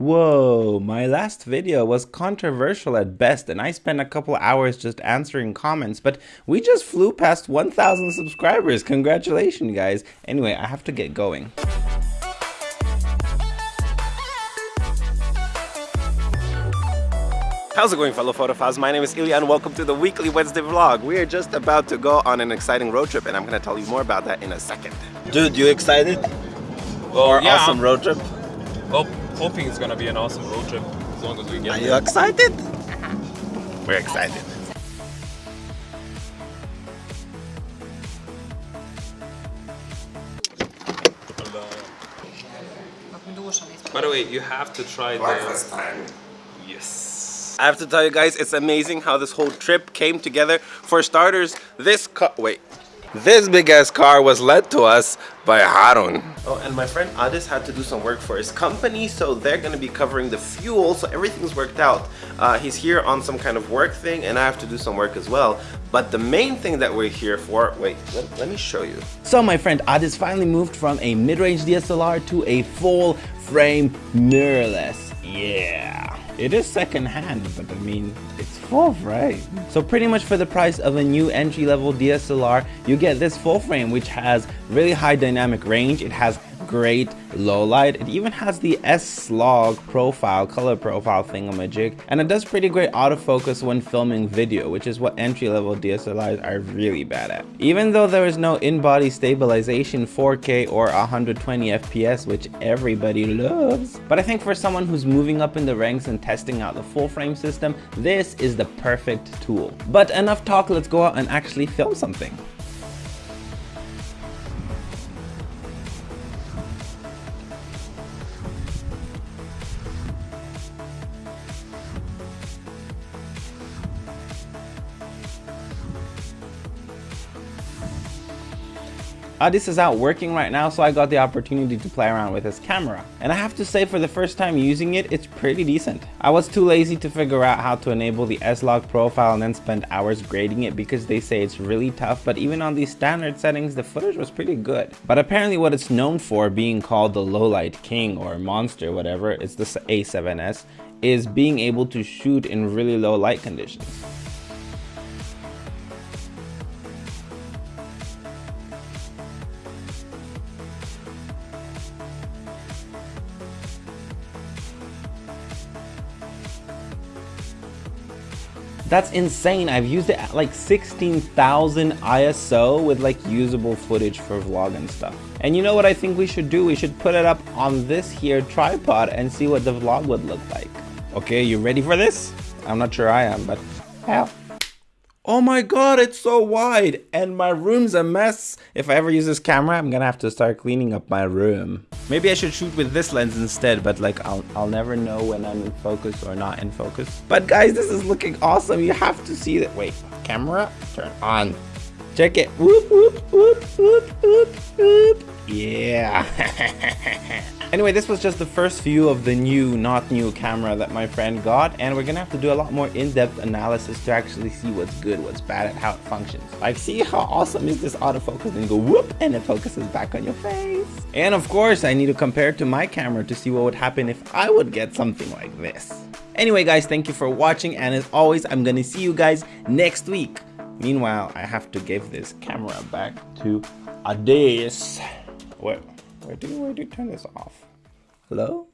Whoa, my last video was controversial at best and I spent a couple hours just answering comments, but we just flew past 1,000 subscribers. Congratulations guys. Anyway, I have to get going. How's it going fellow photophiles? My name is Ilya and welcome to the weekly Wednesday vlog. We are just about to go on an exciting road trip and I'm gonna tell you more about that in a second. Dude, you excited? Well, yeah, awesome road trip? Well, hoping it's gonna be an awesome road trip as long as we get Are there. you excited? Uh-huh. We're excited. By the way, you have to try the... time. Yes. I have to tell you guys, it's amazing how this whole trip came together. For starters, this car, wait, this big ass car was led to us by Harun. Oh, and my friend Adis had to do some work for his company, so they're gonna be covering the fuel, so everything's worked out. Uh, he's here on some kind of work thing, and I have to do some work as well. But the main thing that we're here for, wait, let, let me show you. So my friend Adis finally moved from a mid-range DSLR to a full frame mirrorless. Yeah. It is second hand, but I mean, it's full frame. So pretty much for the price of a new entry level DSLR, you get this full frame which has really high dynamic range. It has great low light. It even has the S-Log profile, color profile thingamajig, and it does pretty great autofocus when filming video, which is what entry-level DSLRs are really bad at. Even though there is no in-body stabilization 4K or 120 FPS, which everybody loves, but I think for someone who's moving up in the ranks and testing out the full frame system, this is the perfect tool. But enough talk, let's go out and actually film something. Uh, Adis is out working right now, so I got the opportunity to play around with his camera. And I have to say for the first time using it, it's pretty decent. I was too lazy to figure out how to enable the S-Log profile and then spend hours grading it because they say it's really tough, but even on these standard settings, the footage was pretty good. But apparently what it's known for, being called the lowlight king or monster, whatever, it's the A7S, is being able to shoot in really low light conditions. That's insane. I've used it at like 16,000 ISO with like usable footage for vlog and stuff. And you know what I think we should do? We should put it up on this here tripod and see what the vlog would look like. Okay, you ready for this? I'm not sure I am, but hell. Oh my god, it's so wide and my room's a mess. If I ever use this camera, I'm gonna have to start cleaning up my room. Maybe I should shoot with this lens instead, but like I'll, I'll never know when I'm in focus or not in focus. But guys, this is looking awesome. You have to see that. Wait, camera, turn on. Check it. Whoop, whoop, whoop, whoop, whoop, whoop. Yeah. anyway, this was just the first view of the new, not new camera that my friend got, and we're gonna have to do a lot more in-depth analysis to actually see what's good, what's bad, and how it functions. Like, see how awesome is this autofocus and go whoop, and it focuses back on your face. And of course, I need to compare it to my camera to see what would happen if I would get something like this. Anyway, guys, thank you for watching, and as always, I'm gonna see you guys next week. Meanwhile, I have to give this camera back to Adis. Where, where do where do turn this off? Hello?